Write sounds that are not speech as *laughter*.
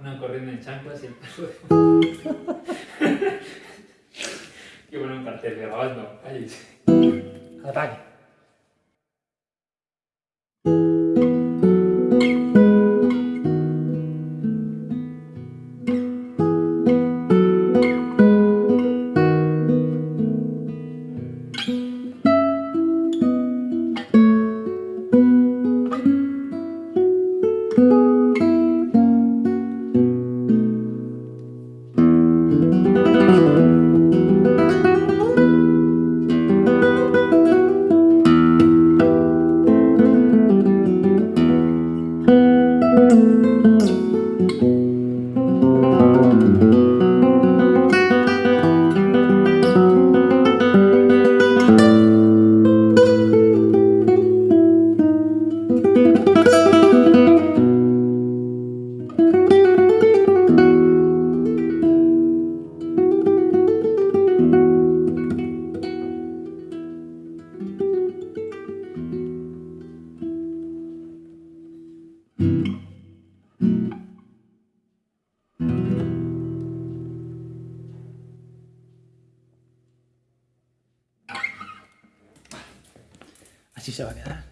Una corriendo en chanclas y el perro... *laughs* *laughs* Qué bueno un cartel de grabando, cállese. Ataque. Así se va a quedar.